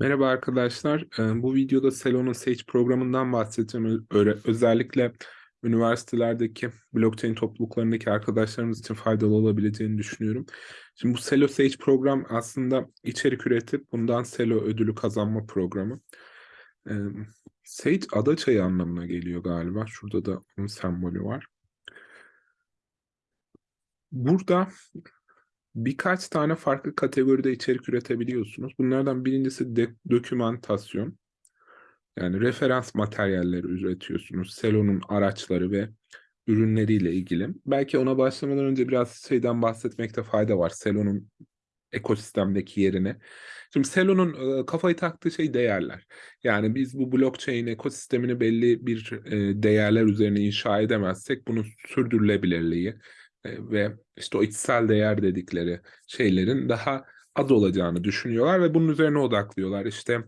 Merhaba arkadaşlar. Ee, Bu videoda Selon'un Sage programından bahsedeceğim. Özellikle üniversitelerdeki blockchain topluluklarındaki arkadaşlarımız için faydalı olabileceğini düşünüyorum. Şimdi bu Selo Sage program aslında içerik üretip bundan Selo ödülü kazanma programı. Ee, Sage ada çayı anlamına geliyor galiba. Şurada da onun sembolü var. Burada birkaç tane farklı kategoride içerik üretebiliyorsunuz. Bunlardan birincisi de, dokümantasyon. Yani referans materyalleri üretiyorsunuz. Selon'un araçları ve ürünleriyle ilgili. Belki ona başlamadan önce biraz şeyden bahsetmekte fayda var. Selon'un ekosistemdeki yerini. Şimdi Selon'un e, kafayı taktığı şey değerler. Yani biz bu blockchain ekosistemini belli bir e, değerler üzerine inşa edemezsek bunun sürdürülebilirliği, ve işte o içsel değer dedikleri şeylerin daha az olacağını düşünüyorlar ve bunun üzerine odaklıyorlar. İşte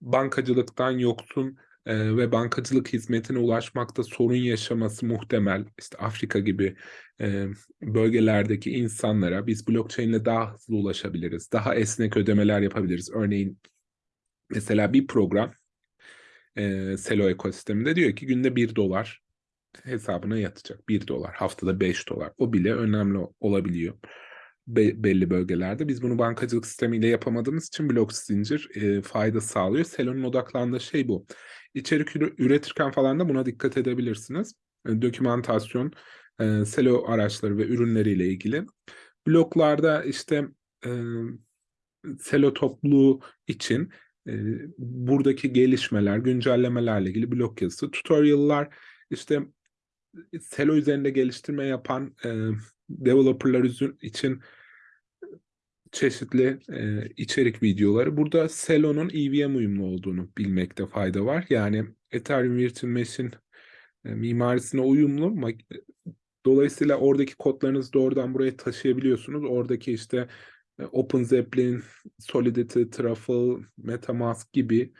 bankacılıktan yoksun e, ve bankacılık hizmetine ulaşmakta sorun yaşaması muhtemel. İşte Afrika gibi e, bölgelerdeki insanlara biz blockchain ile daha hızlı ulaşabiliriz. Daha esnek ödemeler yapabiliriz. Örneğin mesela bir program e, Selo ekosisteminde diyor ki günde bir dolar hesabına yatacak. 1 dolar, haftada 5 dolar. O bile önemli olabiliyor Be belli bölgelerde. Biz bunu bankacılık sistemiyle yapamadığımız için blok zincir e, fayda sağlıyor. Selon'un odaklandığı şey bu. İçerik üretirken falan da buna dikkat edebilirsiniz. E, dokümantasyon, e, Selo araçları ve ürünleriyle ilgili. Bloklarda işte e, Selo topluluğu için e, buradaki gelişmeler, güncellemelerle ilgili blok yazısı, tutorial'lar, işte Selo üzerinde geliştirme yapan e, developerlar için çeşitli e, içerik videoları. Burada Selo'nun EVM uyumlu olduğunu bilmekte fayda var. Yani Ethereum Virtual Machine e, mimarisine uyumlu. Dolayısıyla oradaki kodlarınızı doğrudan buraya taşıyabiliyorsunuz. Oradaki işte e, OpenZeppelin, Solidity, Truffle, MetaMask gibi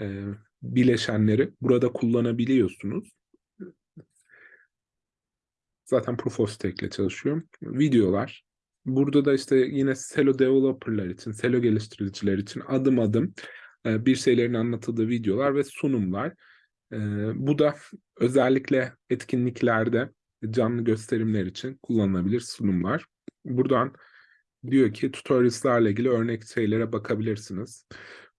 e, bileşenleri burada kullanabiliyorsunuz. Zaten Proof of Stake ile çalışıyor. Videolar. Burada da işte yine Selo developerlar için, Selo geliştiriciler için adım adım e, bir şeylerin anlatıldığı videolar ve sunumlar. E, bu da özellikle etkinliklerde canlı gösterimler için kullanılabilir sunumlar. Buradan diyor ki tutorials'larla ilgili örnek şeylere bakabilirsiniz.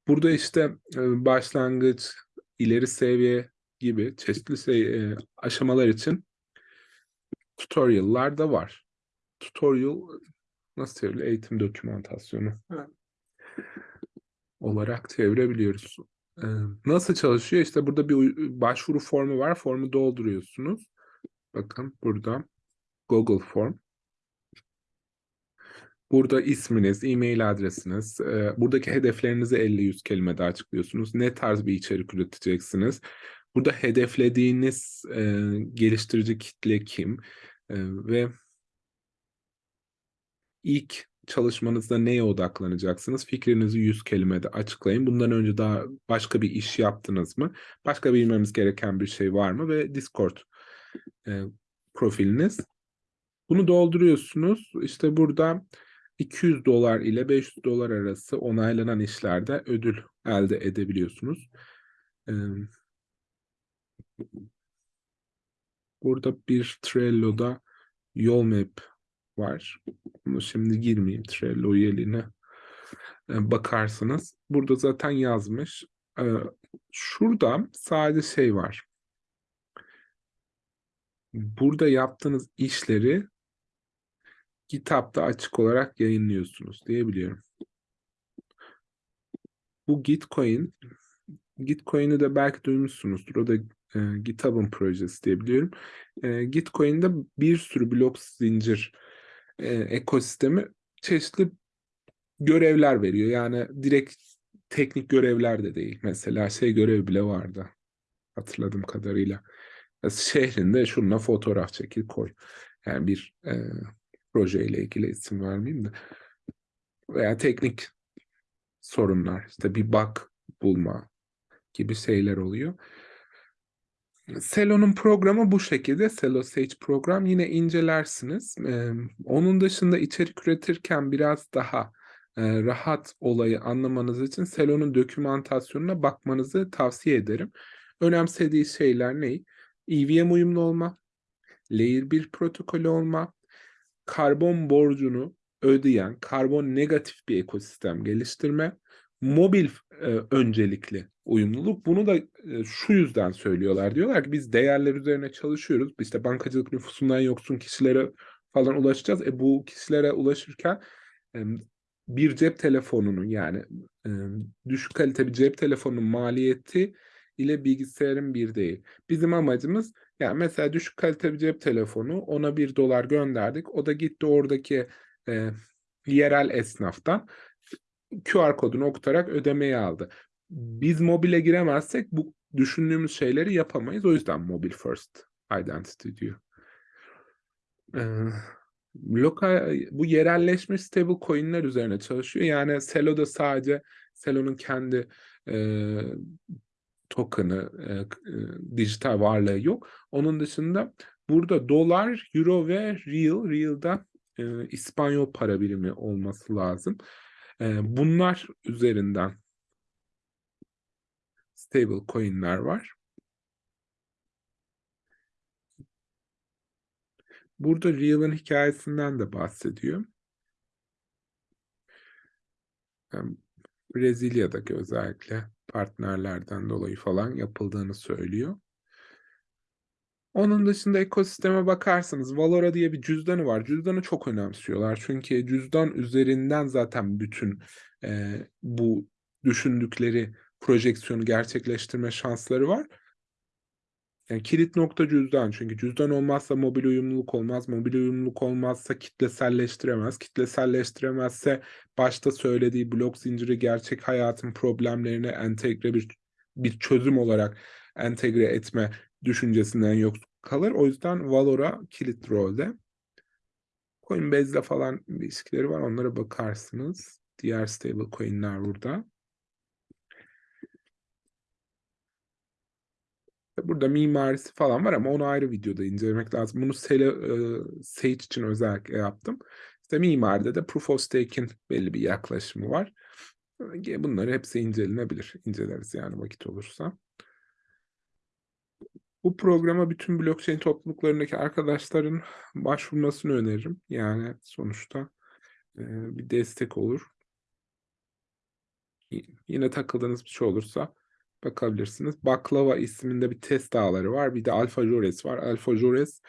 Burada işte e, başlangıç, ileri seviye gibi çeşitli şey, aşamalar için tutorial'lar da var. Tutorial nasıl çevirilir? Eğitim dokümantasyonu Evet. olarak çevirebiliyoruz. Ee, nasıl çalışıyor? İşte burada bir başvuru formu var. Formu dolduruyorsunuz. Bakın burada Google Form. Burada isminiz, e-mail adresiniz, e, buradaki hedeflerinizi 50-100 kelimede açıklıyorsunuz. Ne tarz bir içerik üreteceksiniz? Burada hedeflediğiniz e, geliştirici kitle kim? E, ve ilk çalışmanızda neye odaklanacaksınız? Fikrinizi yüz kelimede açıklayın. Bundan önce daha başka bir iş yaptınız mı? Başka bilmemiz gereken bir şey var mı? Ve Discord e, profiliniz. Bunu dolduruyorsunuz. İşte burada 200 dolar ile 500 dolar arası onaylanan işlerde ödül elde edebiliyorsunuz. Burada bir Trello'da yol map var. Bunu şimdi girmeyeyim Trello üyeliğine. Ee, bakarsınız. Burada zaten yazmış. Ee, şurada sadece şey var. Burada yaptığınız işleri kitapta açık olarak yayınlıyorsunuz diyebiliyorum. Bu Gitcoin Gitcoin'i de belki duymuşsunuzdur. O da e, GitHub'ın projesi diyebiliyorum. E, Gitcoin'de bir sürü blok zincir e, ekosistemi çeşitli görevler veriyor. Yani direkt teknik görevler de değil. Mesela şey görevi bile vardı. Hatırladığım kadarıyla. Şehrinde şununla fotoğraf çekil koy. Yani bir e, projeyle ilgili isim vermeyeyim de. Veya teknik sorunlar. İşte bir bug bulma gibi şeyler oluyor. Selo'nun programı bu şekilde. Selo Sage program yine incelersiniz. Ee, onun dışında içerik üretirken biraz daha e, rahat olayı anlamanız için Selo'nun dokümantasyonuna bakmanızı tavsiye ederim. Önemsediği şeyler ne? EVM uyumlu olma, Layer 1 protokolü olma, karbon borcunu ödeyen, karbon negatif bir ekosistem geliştirme, mobil e, öncelikli uyumluluk. Bunu da e, şu yüzden söylüyorlar. Diyorlar ki biz değerler üzerine çalışıyoruz. İşte bankacılık nüfusundan yoksun kişilere falan ulaşacağız. E bu kişilere ulaşırken e, bir cep telefonunun yani e, düşük kalite bir cep telefonunun maliyeti ile bilgisayarın bir değil. Bizim amacımız yani mesela düşük kalite bir cep telefonu ona bir dolar gönderdik. O da gitti oradaki e, yerel esnaftan QR kodunu okutarak ödemeyi aldı. Biz mobile giremezsek bu düşündüğümüz şeyleri yapamayız. O yüzden mobile first identity diyor. Ee, lokal bu yerelleşmiş stable coin'ler üzerine çalışıyor. Yani Celo'da sadece Celo'nun kendi e, token'ı, e, e, dijital varlığı yok. Onun dışında burada dolar, euro ve real, real'da e, İspanyol para birimi olması lazım. E, bunlar üzerinden stable coin'ler var. Burada Real'ın hikayesinden de bahsediyor. Yani Brezilya'daki özellikle partnerlerden dolayı falan yapıldığını söylüyor. Onun dışında ekosisteme bakarsanız Valora diye bir cüzdanı var. Cüzdanı çok önemsiyorlar. Çünkü cüzdan üzerinden zaten bütün e, bu düşündükleri projeksiyonu gerçekleştirme şansları var. Yani kilit nokta cüzdan. Çünkü cüzdan olmazsa mobil uyumluluk olmaz. Mobil uyumluluk olmazsa kitleselleştiremez. Kitleselleştiremezse başta söylediği blok zinciri gerçek hayatın problemlerine entegre bir bir çözüm olarak entegre etme düşüncesinden yok kalır. O yüzden Valora kilit rolde. Coinbase'le falan ilişkileri var. Onlara bakarsınız. Diğer stable coin'ler burada. Burada mimarisi falan var ama onu ayrı videoda incelemek lazım. Bunu Sele, e, Sage için özellikle yaptım. İşte mimaride de Proof of Stake'in belli bir yaklaşımı var. Bunları hepsi incelenebilir. İnceleriz yani vakit olursa. Bu programa bütün blockchain topluluklarındaki arkadaşların başvurmasını öneririm. Yani sonuçta e, bir destek olur. Yine takıldığınız bir şey olursa bakabilirsiniz. Baklava isminde bir test ağları var. Bir de Alfa Jores var. Alfa Jores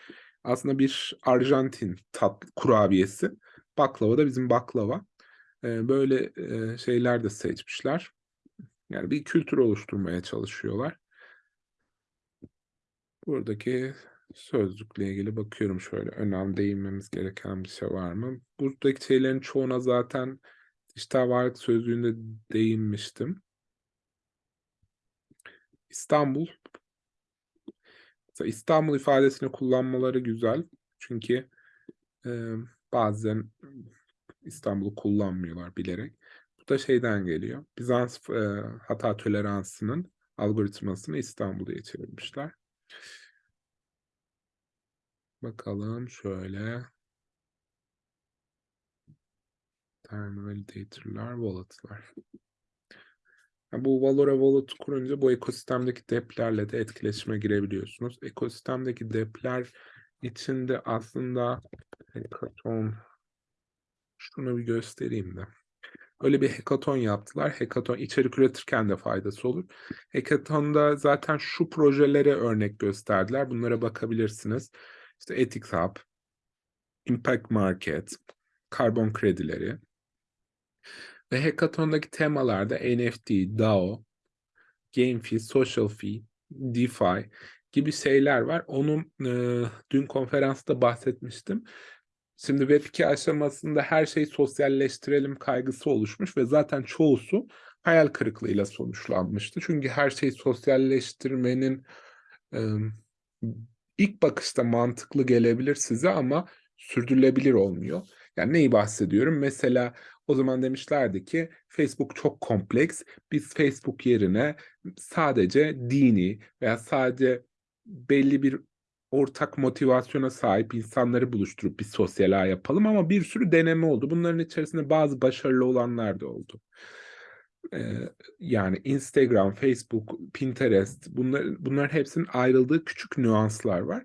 aslında bir Arjantin tat kurabiyesi. Baklava da bizim baklava. E, böyle e, şeyler de seçmişler. Yani bir kültür oluşturmaya çalışıyorlar. Buradaki sözlükle ilgili bakıyorum şöyle. Önemli değinmemiz gereken bir şey var mı? Buradaki şeylerin çoğuna zaten dijital varlık sözlüğünde değinmiştim. İstanbul. Mesela İstanbul ifadesini kullanmaları güzel. Çünkü e, bazen İstanbul'u kullanmıyorlar bilerek. Bu da şeyden geliyor. Bizans e, hata toleransının algoritmasını İstanbul'a çevirmişler. Bakalım şöyle. Time validator'lar, wallet'lar. Yani bu Valora Wallet kurunca bu ekosistemdeki deplerle de etkileşime girebiliyorsunuz. Ekosistemdeki depler içinde aslında hackathon şunu bir göstereyim de. Öyle bir hackathon yaptılar. Hackathon içerik üretirken de faydası olur. Hackathon'da zaten şu projelere örnek gösterdiler. Bunlara bakabilirsiniz. İşte Ethics Hub, Impact Market, karbon kredileri. Ve Hackathon'daki temalarda NFT, DAO, Game Fee, Social Fee, DeFi gibi şeyler var. Onun e, dün konferansta bahsetmiştim. Şimdi Web2 aşamasında her şeyi sosyalleştirelim kaygısı oluşmuş ve zaten çoğusu hayal kırıklığıyla sonuçlanmıştı. Çünkü her şeyi sosyalleştirmenin e, ilk bakışta mantıklı gelebilir size ama sürdürülebilir olmuyor. Yani neyi bahsediyorum? Mesela o zaman demişlerdi ki Facebook çok kompleks. Biz Facebook yerine sadece dini veya sadece belli bir ortak motivasyona sahip insanları buluşturup bir sosyal ağ yapalım ama bir sürü deneme oldu. Bunların içerisinde bazı başarılı olanlar da oldu. Ee, yani Instagram, Facebook, Pinterest bunlar, bunların hepsinin ayrıldığı küçük nüanslar var.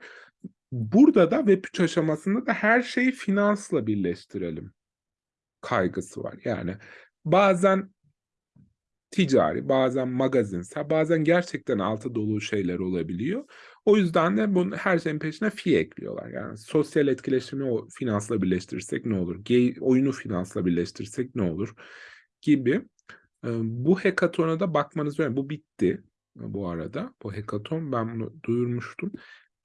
Burada da Web3 aşamasında da her şeyi finansla birleştirelim kaygısı var. Yani bazen ticari, bazen magazinsel, bazen gerçekten altı dolu şeyler olabiliyor. O yüzden de bunu her şeyin peşine fee ekliyorlar. Yani sosyal etkileşimi o finansla birleştirirsek ne olur? Gay, oyunu finansla birleştirirsek ne olur? Gibi. Bu hekatona da bakmanız önemli. Bu bitti bu arada. Bu hekaton ben bunu duyurmuştum.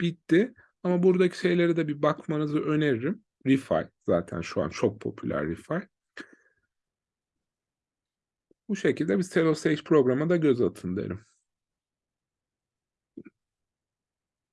Bitti. Ama buradaki şeylere de bir bakmanızı öneririm. Refi zaten şu an çok popüler Refi. Bu şekilde bir Sage programa da göz atın derim.